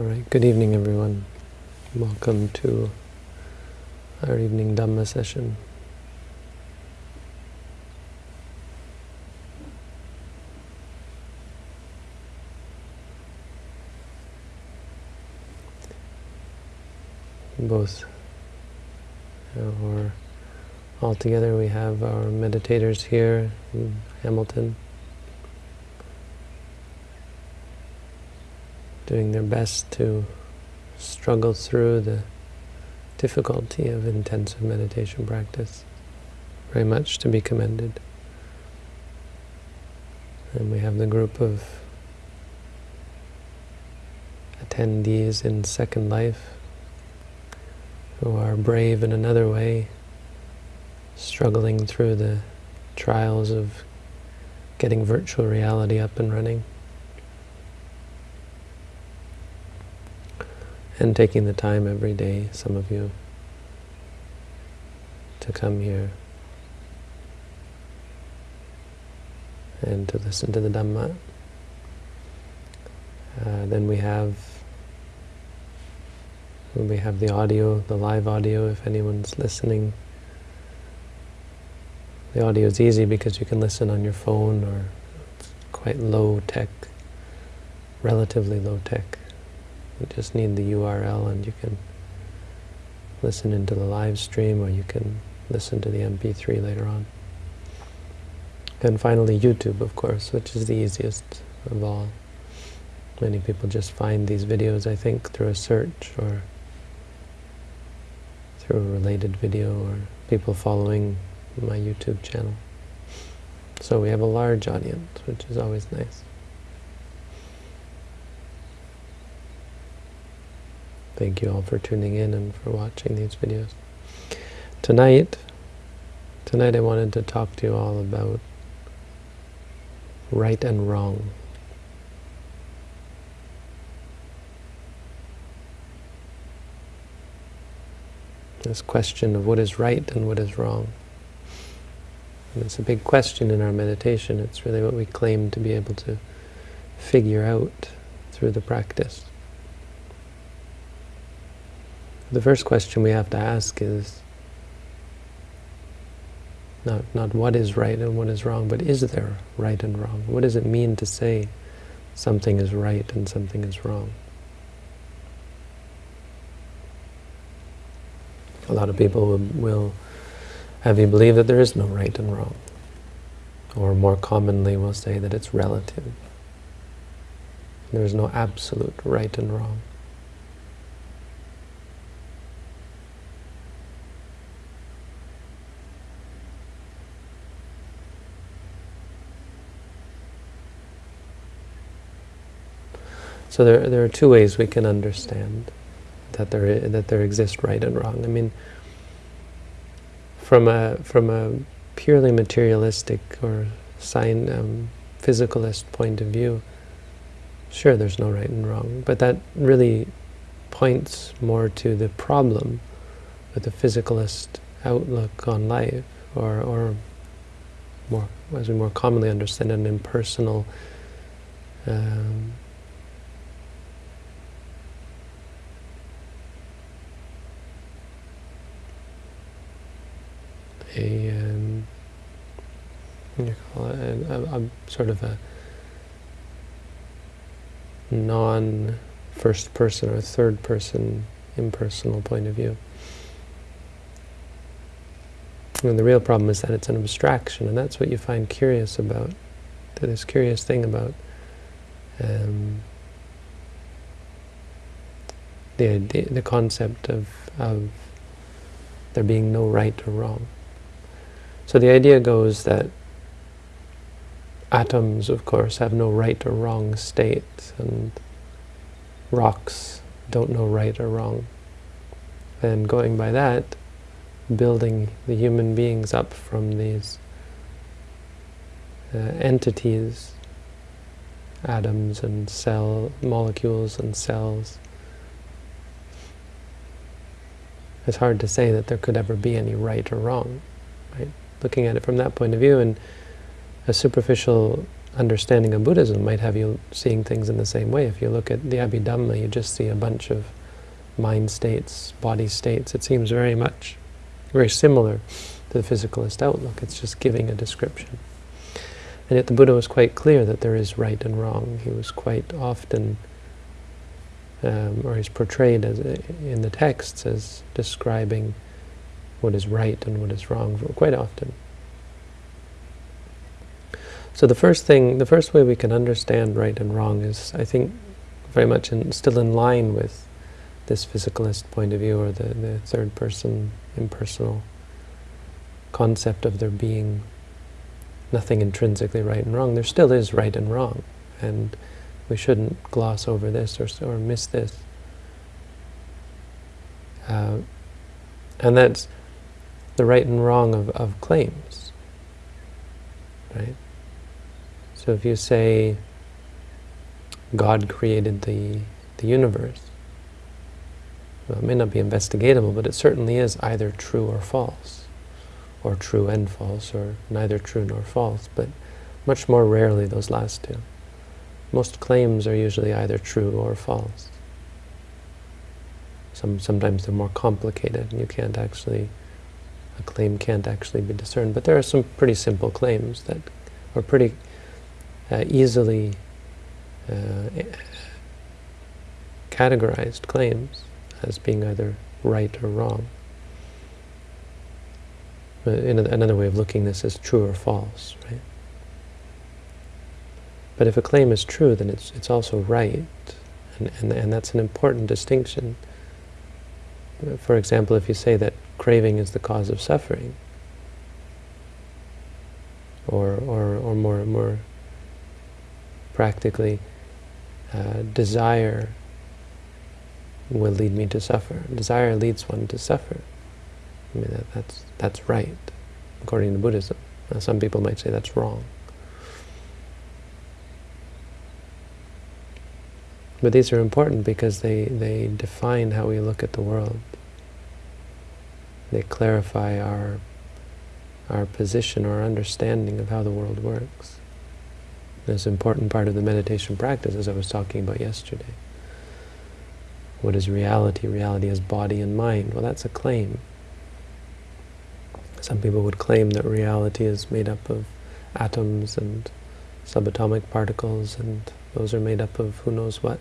All right, good evening everyone. Welcome to our evening Dhamma session. Both, or all together we have our meditators here in Hamilton. Doing their best to struggle through the difficulty of intensive meditation practice. Very much to be commended. And we have the group of attendees in Second Life who are brave in another way, struggling through the trials of getting virtual reality up and running. And taking the time every day, some of you, to come here and to listen to the Dhamma. Uh, then we have we have the audio, the live audio, if anyone's listening. The audio is easy because you can listen on your phone or it's quite low tech, relatively low tech. You just need the URL and you can listen into the live stream or you can listen to the MP3 later on. And finally YouTube, of course, which is the easiest of all. Many people just find these videos, I think, through a search or through a related video or people following my YouTube channel. So we have a large audience, which is always nice. Thank you all for tuning in and for watching these videos. Tonight, tonight I wanted to talk to you all about right and wrong. This question of what is right and what is wrong. And it's a big question in our meditation. It's really what we claim to be able to figure out through the practice. The first question we have to ask is not, not what is right and what is wrong, but is there right and wrong? What does it mean to say something is right and something is wrong? A lot of people will, will have you believe that there is no right and wrong. Or more commonly will say that it's relative. There is no absolute right and wrong. So there, there are two ways we can understand that there, that there exists right and wrong. I mean, from a, from a purely materialistic or sign, um, physicalist point of view, sure, there's no right and wrong, but that really points more to the problem with the physicalist outlook on life, or, or more, as we more commonly understand, an impersonal um, a, um, you call it, a, a, a sort of a non-first person or third person impersonal point of view. And the real problem is that it's an abstraction, and that's what you find curious about, this curious thing about um, the, the, the concept of, of there being no right or wrong. So the idea goes that atoms, of course, have no right or wrong state, and rocks don't know right or wrong. And going by that, building the human beings up from these uh, entities, atoms and cell molecules and cells, it's hard to say that there could ever be any right or wrong? Looking at it from that point of view, and a superficial understanding of Buddhism might have you seeing things in the same way. If you look at the Abhidhamma, you just see a bunch of mind states, body states. It seems very much, very similar to the physicalist outlook. It's just giving a description. And yet the Buddha was quite clear that there is right and wrong. He was quite often, um, or he's portrayed as in the texts as describing what is right and what is wrong quite often. So the first thing, the first way we can understand right and wrong is, I think, very much in, still in line with this physicalist point of view or the, the third person impersonal concept of there being nothing intrinsically right and wrong. There still is right and wrong, and we shouldn't gloss over this or, or miss this. Uh, and that's the right and wrong of, of claims, right? So if you say God created the, the universe, well, it may not be investigatable, but it certainly is either true or false, or true and false, or neither true nor false, but much more rarely those last two. Most claims are usually either true or false. Some, sometimes they're more complicated, and you can't actually, a claim can't actually be discerned. But there are some pretty simple claims that are pretty uh, easily uh, categorized claims as being either right or wrong. In another way of looking this is true or false, right? But if a claim is true, then it's it's also right, and and and that's an important distinction. For example, if you say that craving is the cause of suffering, or or or more more practically, uh, desire will lead me to suffer. Desire leads one to suffer. I mean, that, that's, that's right, according to Buddhism. Now, some people might say that's wrong. But these are important because they, they define how we look at the world. They clarify our, our position or understanding of how the world works. This important part of the meditation practice, as I was talking about yesterday. What is reality? Reality is body and mind. Well, that's a claim. Some people would claim that reality is made up of atoms and subatomic particles, and those are made up of who knows what.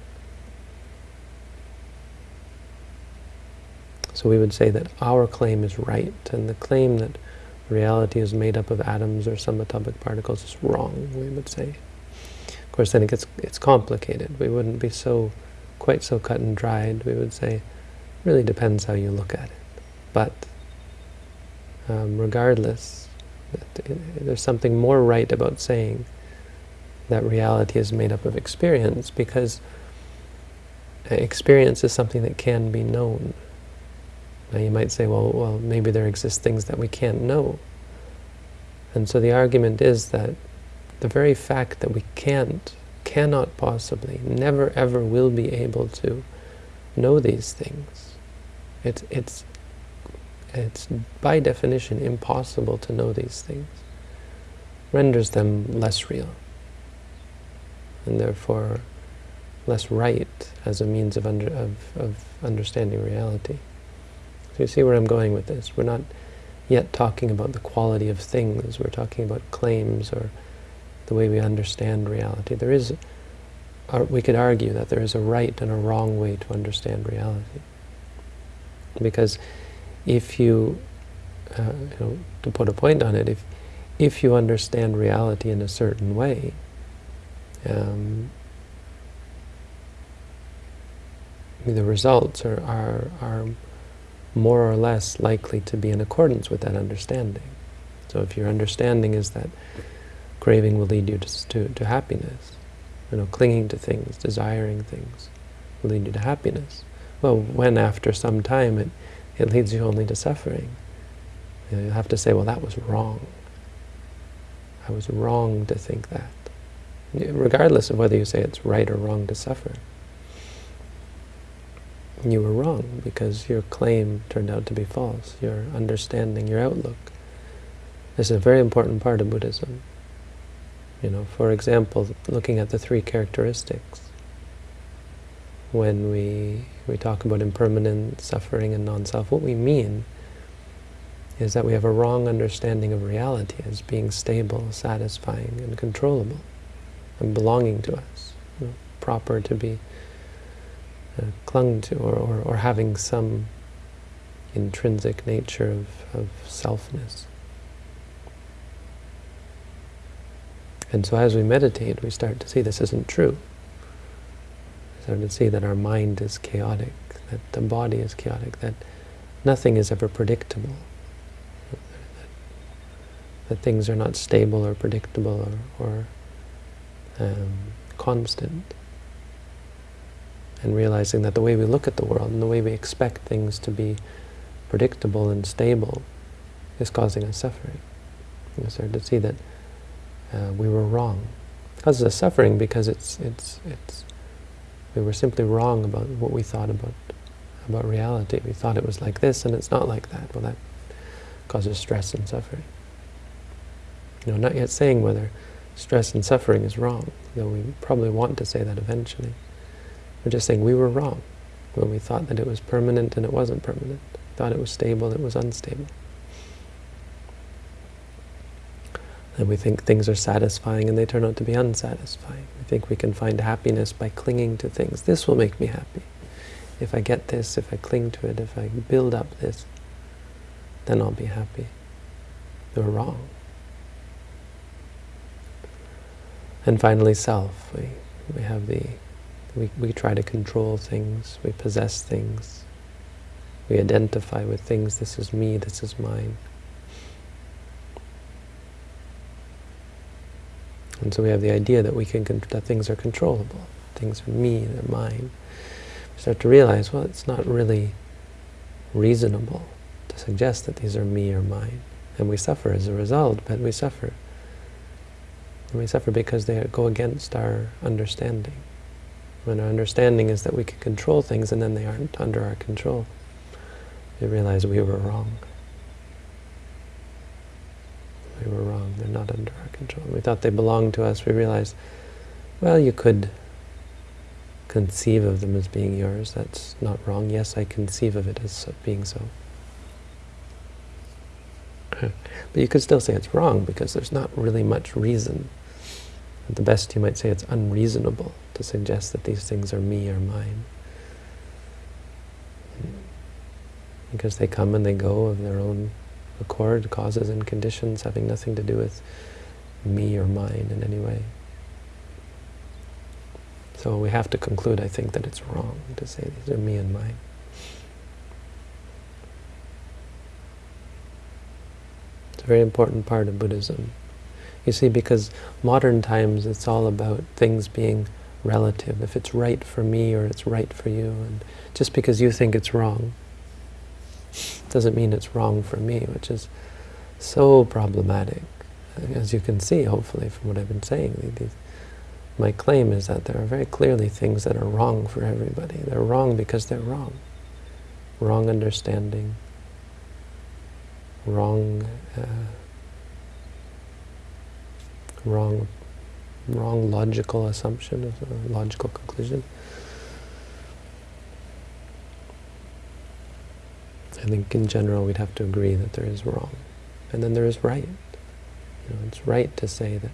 So we would say that our claim is right, and the claim that reality is made up of atoms or subatomic particles is wrong, we would say Of course, then it gets it's complicated. We wouldn't be so quite so cut and dried. We would say, really depends how you look at it. But um, regardless, there's something more right about saying that reality is made up of experience because experience is something that can be known. Now you might say, well, well, maybe there exist things that we can't know. And so the argument is that the very fact that we can't, cannot possibly, never ever will be able to know these things. It's, it's, it's by definition impossible to know these things, renders them less real, and therefore less right as a means of, under, of, of understanding reality. You see where I'm going with this. We're not yet talking about the quality of things. We're talking about claims or the way we understand reality. There is, we could argue that there is a right and a wrong way to understand reality. Because if you, uh, you know, to put a point on it, if, if you understand reality in a certain way, um, the results are, are, are more or less likely to be in accordance with that understanding. So if your understanding is that Craving will lead you to, to, to happiness. You know, clinging to things, desiring things, will lead you to happiness. Well, when after some time it, it leads you only to suffering, you, know, you have to say, well, that was wrong. I was wrong to think that. Regardless of whether you say it's right or wrong to suffer. You were wrong because your claim turned out to be false, your understanding, your outlook. This is a very important part of Buddhism. You know, for example, looking at the three characteristics, when we, we talk about impermanent suffering and non-self, what we mean is that we have a wrong understanding of reality as being stable, satisfying, and controllable, and belonging to us, you know, proper to be uh, clung to, or, or, or, having some intrinsic nature of, of selfness. And so as we meditate, we start to see this isn't true. We start to see that our mind is chaotic, that the body is chaotic, that nothing is ever predictable, that, that things are not stable or predictable or, or um, constant. And realizing that the way we look at the world and the way we expect things to be predictable and stable is causing us suffering. We start to see that uh, we were wrong. It causes us suffering because it's it's it's we were simply wrong about what we thought about about reality. We thought it was like this, and it's not like that. Well, that causes stress and suffering. You know, not yet saying whether stress and suffering is wrong, though we probably want to say that eventually. We're just saying we were wrong when we thought that it was permanent and it wasn't permanent. Thought it was stable, it was unstable. And we think things are satisfying and they turn out to be unsatisfying. We think we can find happiness by clinging to things. This will make me happy. If I get this, if I cling to it, if I build up this, then I'll be happy. We're wrong. And finally, self. We, we have the, we, we try to control things, we possess things, we identify with things, this is me, this is mine. And so we have the idea that we can that things are controllable, things are me, they're mine. We start to realize, well, it's not really reasonable to suggest that these are me or mine. And we suffer as a result, but we suffer. And we suffer because they go against our understanding. When our understanding is that we can control things and then they aren't under our control, we realize we were wrong we were wrong. They're not under our control. We thought they belonged to us. We realized, well, you could conceive of them as being yours. That's not wrong. Yes, I conceive of it as being so. but you could still say it's wrong because there's not really much reason. At the best, you might say it's unreasonable to suggest that these things are me or mine. Because they come and they go of their own accord, causes and conditions having nothing to do with me or mine in any way. So we have to conclude, I think, that it's wrong to say these are me and mine. It's a very important part of Buddhism. You see, because modern times it's all about things being relative, if it's right for me or it's right for you, and just because you think it's wrong, doesn't mean it's wrong for me, which is so problematic. As you can see, hopefully, from what I've been saying, these, my claim is that there are very clearly things that are wrong for everybody. They're wrong because they're wrong. Wrong understanding, wrong, uh, wrong, wrong logical assumption logical conclusion. I think in general we'd have to agree that there is wrong. And then there is right. You know, it's right to say that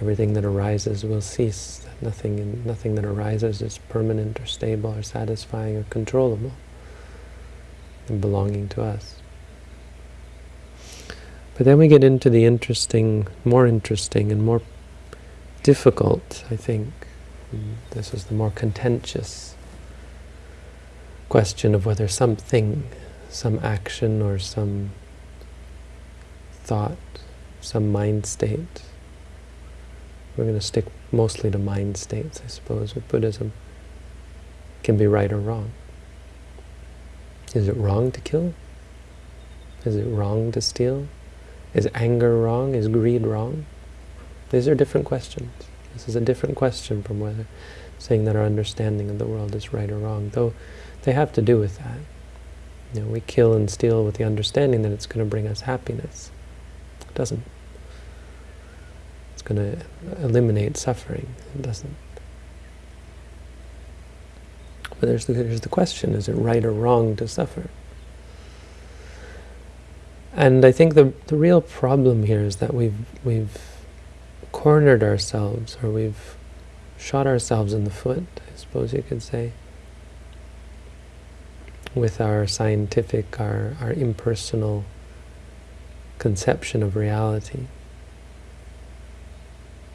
everything that arises will cease, that nothing, in, nothing that arises is permanent or stable or satisfying or controllable and belonging to us. But then we get into the interesting, more interesting and more difficult, I think. This is the more contentious question of whether something, some action or some thought, some mind state, we're going to stick mostly to mind states, I suppose, with Buddhism, can be right or wrong. Is it wrong to kill? Is it wrong to steal? Is anger wrong? Is greed wrong? These are different questions. This is a different question from whether saying that our understanding of the world is right or wrong, though they have to do with that. You know, we kill and steal with the understanding that it's going to bring us happiness. It doesn't. it's going to eliminate suffering. It doesn't. But there's the, there's the question, is it right or wrong to suffer? And I think the, the real problem here is that we've, we've cornered ourselves, or we've shot ourselves in the foot, I suppose you could say, with our scientific, our, our impersonal conception of reality.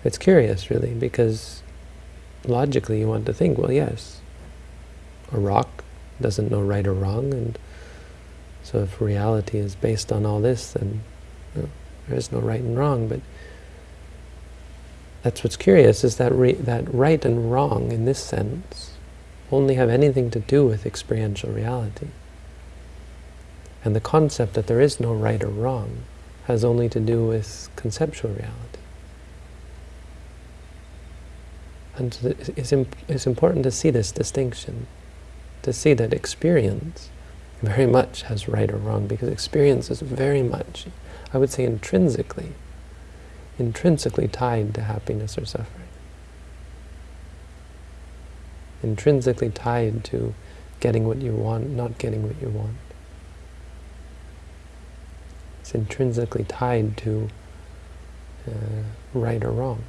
It's curious, really, because logically you want to think, well, yes, a rock doesn't know right or wrong, and so if reality is based on all this, then you know, there is no right and wrong. But that's what's curious, is that, that right and wrong, in this sense, only have anything to do with experiential reality. And the concept that there is no right or wrong has only to do with conceptual reality. And it's, it's important to see this distinction, to see that experience very much has right or wrong, because experience is very much, I would say intrinsically, intrinsically tied to happiness or suffering. Intrinsically tied to getting what you want, not getting what you want. It's intrinsically tied to uh, right or wrong.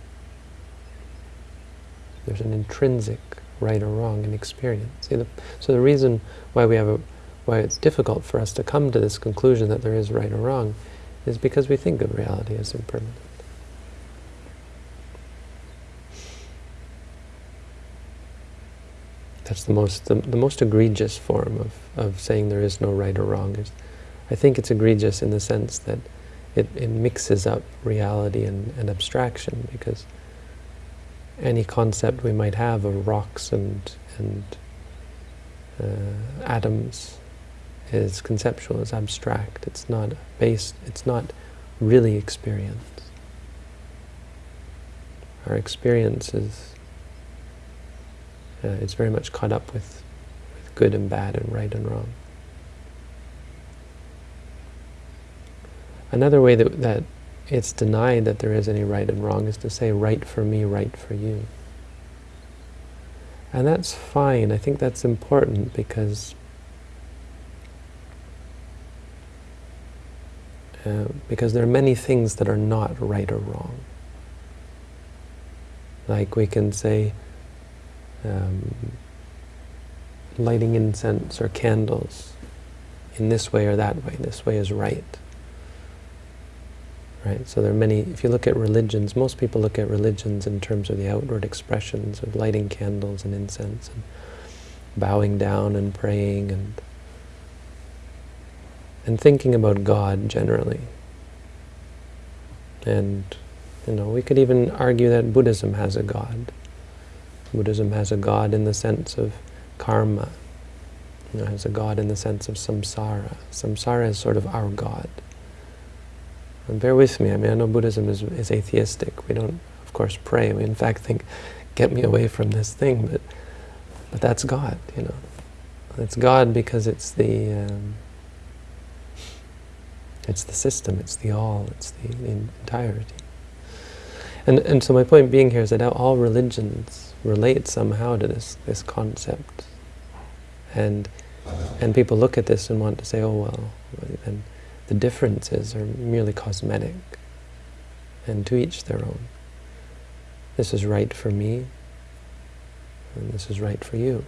There's an intrinsic right or wrong in experience. The, so the reason why we have a, why it's difficult for us to come to this conclusion that there is right or wrong is because we think of reality as impermanent. That's the most the, the most egregious form of, of saying there is no right or wrong is I think it's egregious in the sense that it, it mixes up reality and, and abstraction because any concept we might have of rocks and, and uh, atoms is conceptual, is abstract. It's not based, it's not really experience. Our experience is uh, it's very much caught up with, with good and bad and right and wrong. Another way that, that it's denied that there is any right and wrong is to say right for me, right for you. And that's fine. I think that's important because uh, because there are many things that are not right or wrong. Like we can say um, lighting incense or candles in this way or that way. This way is right. Right? So there are many, if you look at religions, most people look at religions in terms of the outward expressions of lighting candles and incense and bowing down and praying and and thinking about God generally. And, you know, we could even argue that Buddhism has a God. Buddhism has a God in the sense of karma. You know, has a God in the sense of samsara. Samsara is sort of our God. And bear with me, I mean, I know Buddhism is, is atheistic. We don't, of course, pray. We, in fact, think, get me away from this thing, but, but that's God, you know. It's God because it's the, um, it's the system, it's the all, it's the, the entirety. And, and so my point being here is that all religions relate somehow to this, this concept. And, and people look at this and want to say, oh, well, and the differences are merely cosmetic, and to each their own. This is right for me, and this is right for you.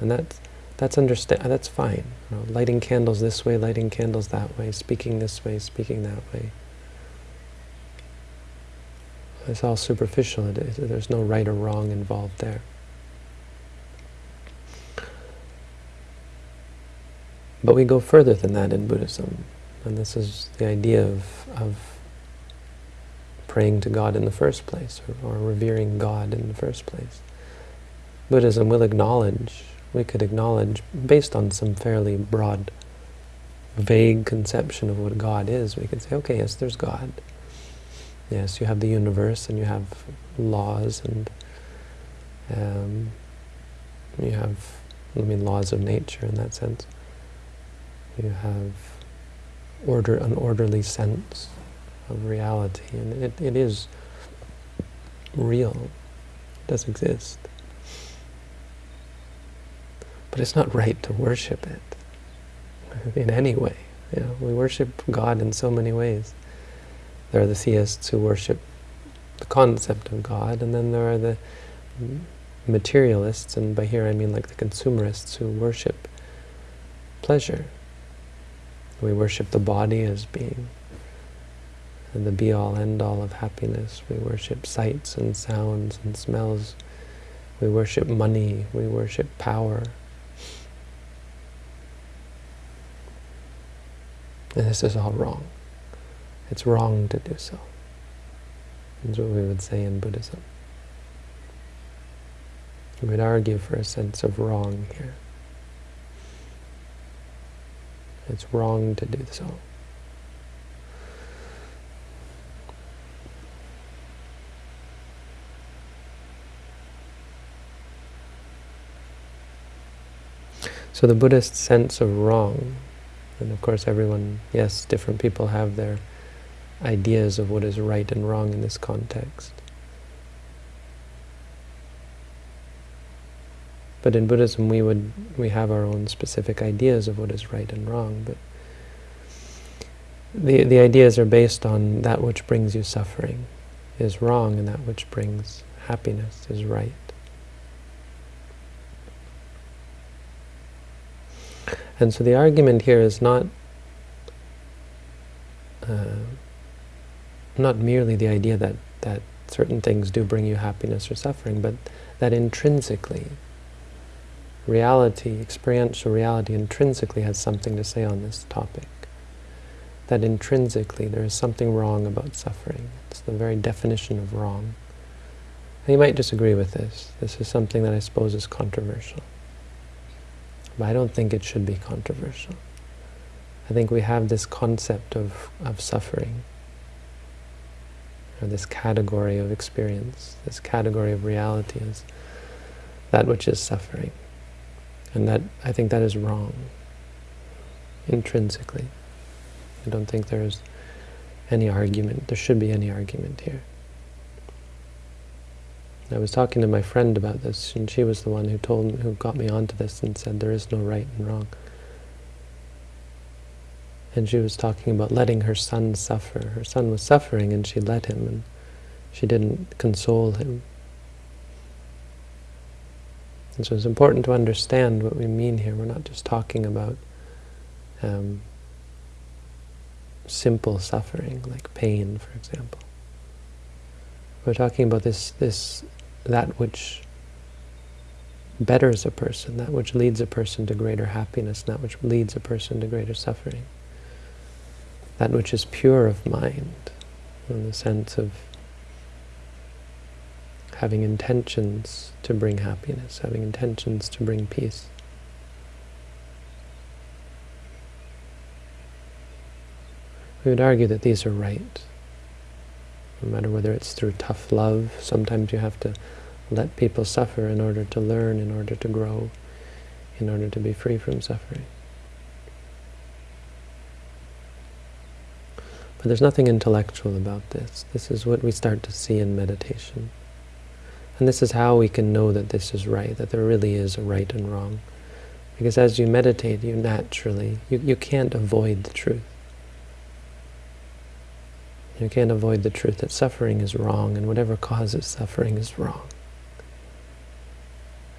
And that's, that's, understand, uh, that's fine. You know, lighting candles this way, lighting candles that way, speaking this way, speaking that way. It's all superficial. There's no right or wrong involved there. But we go further than that in Buddhism. And this is the idea of, of praying to God in the first place, or, or revering God in the first place. Buddhism will acknowledge, we could acknowledge, based on some fairly broad, vague conception of what God is, we could say, okay, yes, there's God. Yes, you have the universe, and you have laws, and um, you have, I mean, laws of nature in that sense. You have order, an orderly sense of reality, and it, it is real, it does exist. But it's not right to worship it in any way. You know, we worship God in so many ways. There are the theists who worship the concept of God, and then there are the materialists, and by here I mean like the consumerists who worship pleasure. We worship the body as being the be-all, end-all of happiness. We worship sights and sounds and smells. We worship money. We worship power. And this is all wrong. It's wrong to do so. That's what we would say in Buddhism. We would argue for a sense of wrong here. It's wrong to do so. So the Buddhist sense of wrong and of course everyone, yes, different people have their ideas of what is right and wrong in this context. But in Buddhism we would we have our own specific ideas of what is right and wrong, but the the ideas are based on that which brings you suffering is wrong and that which brings happiness is right. And so the argument here is not uh, not merely the idea that, that certain things do bring you happiness or suffering, but that intrinsically, reality, experiential reality intrinsically has something to say on this topic. That intrinsically there is something wrong about suffering. It's the very definition of wrong. And you might disagree with this. This is something that I suppose is controversial. But I don't think it should be controversial. I think we have this concept of, of suffering, or this category of experience, this category of reality is that which is suffering. And that I think that is wrong, intrinsically. I don't think there is any argument, there should be any argument here. I was talking to my friend about this, and she was the one who told who got me onto this and said there is no right and wrong. And she was talking about letting her son suffer. Her son was suffering, and she let him, and she didn't console him. And so it's important to understand what we mean here. We're not just talking about um, simple suffering, like pain, for example. We're talking about this this that which betters a person, that which leads a person to greater happiness, that which leads a person to greater suffering. That which is pure of mind, in the sense of having intentions to bring happiness, having intentions to bring peace. We would argue that these are right no matter whether it's through tough love. Sometimes you have to let people suffer in order to learn, in order to grow, in order to be free from suffering. But there's nothing intellectual about this. This is what we start to see in meditation. And this is how we can know that this is right, that there really is a right and wrong. Because as you meditate, you naturally, you, you can't avoid the truth. You can't avoid the truth that suffering is wrong and whatever causes suffering is wrong.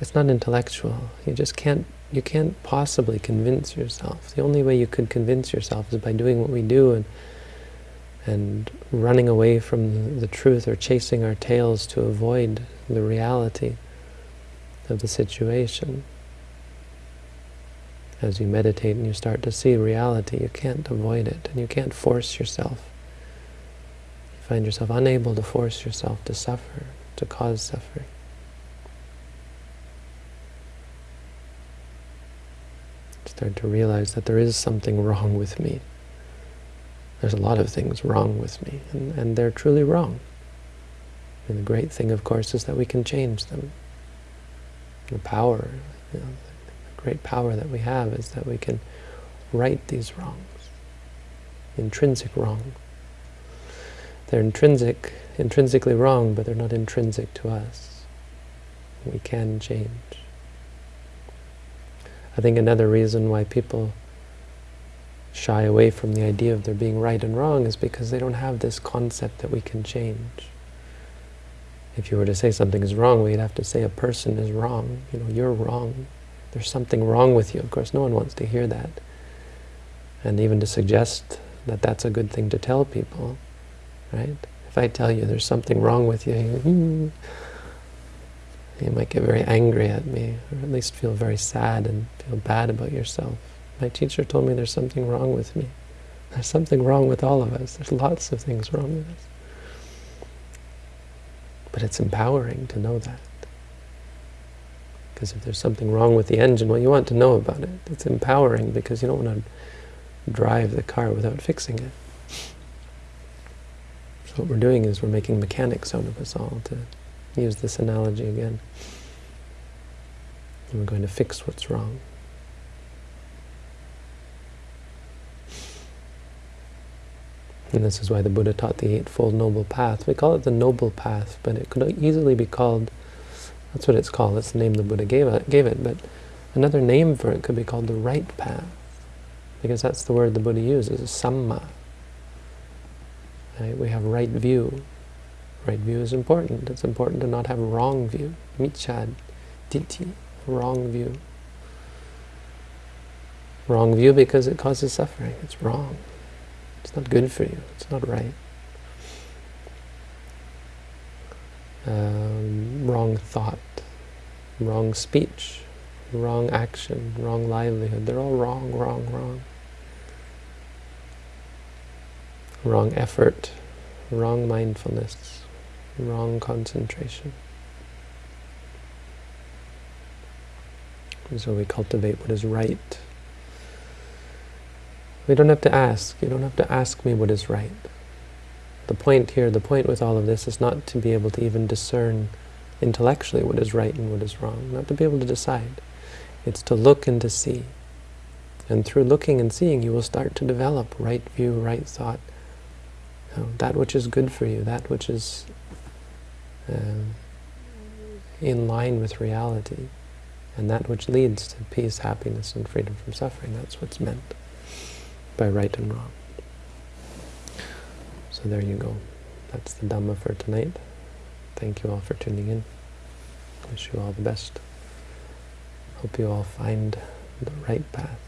It's not intellectual. You just can't you can't possibly convince yourself. The only way you could convince yourself is by doing what we do and and running away from the truth or chasing our tails to avoid the reality of the situation. As you meditate and you start to see reality, you can't avoid it and you can't force yourself find yourself unable to force yourself to suffer, to cause suffering. Start to realize that there is something wrong with me. There's a lot of things wrong with me, and, and they're truly wrong. And the great thing, of course, is that we can change them. The power, you know, the great power that we have is that we can right these wrongs, intrinsic wrongs. They're intrinsic, intrinsically wrong, but they're not intrinsic to us. We can change. I think another reason why people shy away from the idea of there being right and wrong is because they don't have this concept that we can change. If you were to say something is wrong, we'd have to say a person is wrong. You know, you're wrong. There's something wrong with you. Of course, no one wants to hear that. And even to suggest that that's a good thing to tell people, right? If I tell you there's something wrong with you, you, hmm, you might get very angry at me, or at least feel very sad and feel bad about yourself. My teacher told me there's something wrong with me. There's something wrong with all of us. There's lots of things wrong with us. But it's empowering to know that. Because if there's something wrong with the engine, well, you want to know about it. It's empowering because you don't want to drive the car without fixing it. What we're doing is we're making mechanics out of us all, to use this analogy again. And we're going to fix what's wrong. And this is why the Buddha taught the Eightfold Noble Path. We call it the Noble Path, but it could easily be called, that's what it's called, that's the name the Buddha gave it, gave it. but another name for it could be called the right path, because that's the word the Buddha uses, samma. Right? We have right view. Right view is important. It's important to not have wrong view. Miccha, ditthi, wrong view. Wrong view because it causes suffering. It's wrong. It's not good for you. It's not right. Um, wrong thought, wrong speech, wrong action, wrong livelihood. They're all wrong, wrong, wrong. Wrong effort, wrong mindfulness, wrong concentration. And so we cultivate what is right we don't have to ask. You don't have to ask me what is right. The point here, the point with all of this is not to be able to even discern intellectually what is right and what is wrong, not to be able to decide. It's to look and to see. And through looking and seeing, you will start to develop right view, right thought, that which is good for you, that which is uh, in line with reality, and that which leads to peace, happiness, and freedom from suffering. That's what's meant by right and wrong. So there you go. That's the Dhamma for tonight. Thank you all for tuning in. Wish you all the best. Hope you all find the right path.